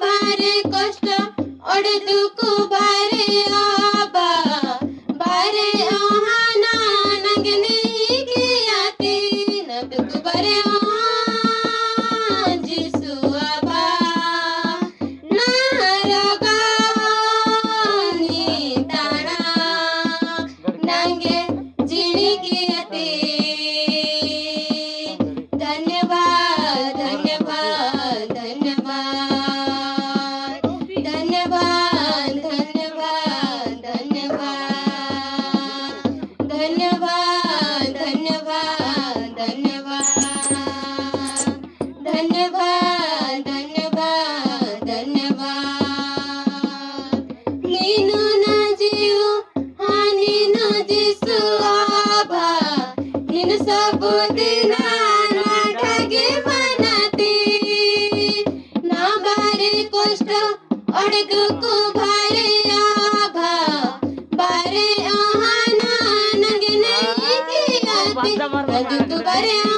ಭಾರಿ ಕಷ್ಟ ಒಡೆದು ಕುಬಾರಿಯ sabudina अड़ग को भरे आभा बारे आहाना नंग नहीं किया अड़ग को भरे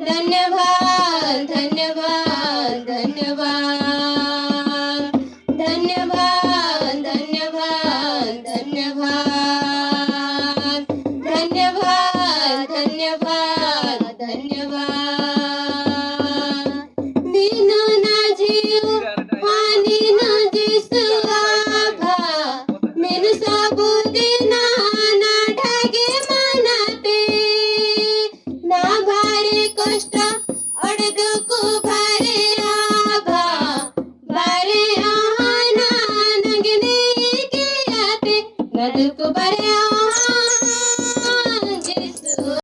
धन्यवाद धन्यवाद धन्यवाद धन्यवाद। Paraduku by.